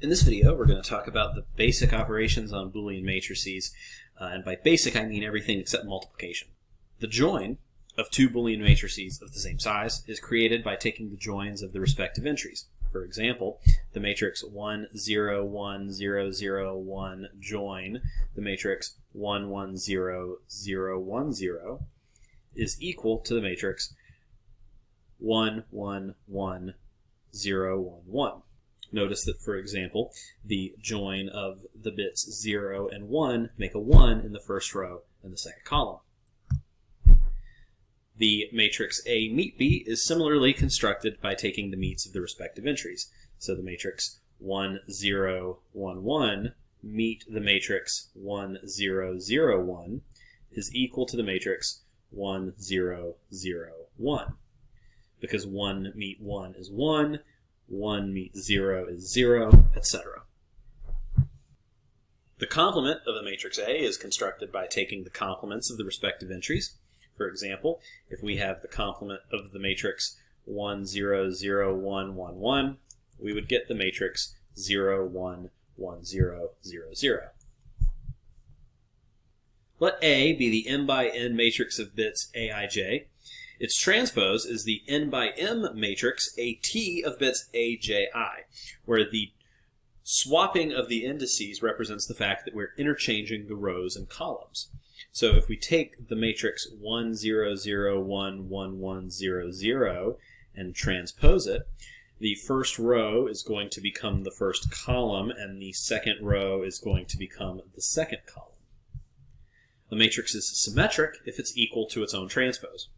In this video, we're going to talk about the basic operations on Boolean matrices, uh, and by basic I mean everything except multiplication. The join of two Boolean matrices of the same size is created by taking the joins of the respective entries. For example, the matrix 1, 0, 1, 0, 0, 1 join the matrix 1, 1, 0, 0, 1, 0 is equal to the matrix 1, 1, 1, 0, 1, 1. Notice that, for example, the join of the bits 0 and 1 make a 1 in the first row and the second column. The matrix A meet B is similarly constructed by taking the meets of the respective entries. So the matrix 1, 0, 1, 1 meet the matrix 1, 0, 0, 1 is equal to the matrix 1, 0, 0, 1. Because 1 meet 1 is 1, 1 meets 0 is 0, etc. The complement of the matrix A is constructed by taking the complements of the respective entries. For example, if we have the complement of the matrix 1, 0, 0, 1, 1, 1, we would get the matrix 0, 1, 1, 0, 0, 0. Let A be the m by n matrix of bits aij, its transpose is the n by m matrix AT of bits AJI, where the swapping of the indices represents the fact that we're interchanging the rows and columns. So if we take the matrix 1, 0, 0, 1, 1, 1, 0, 0 and transpose it, the first row is going to become the first column and the second row is going to become the second column. The matrix is symmetric if it's equal to its own transpose.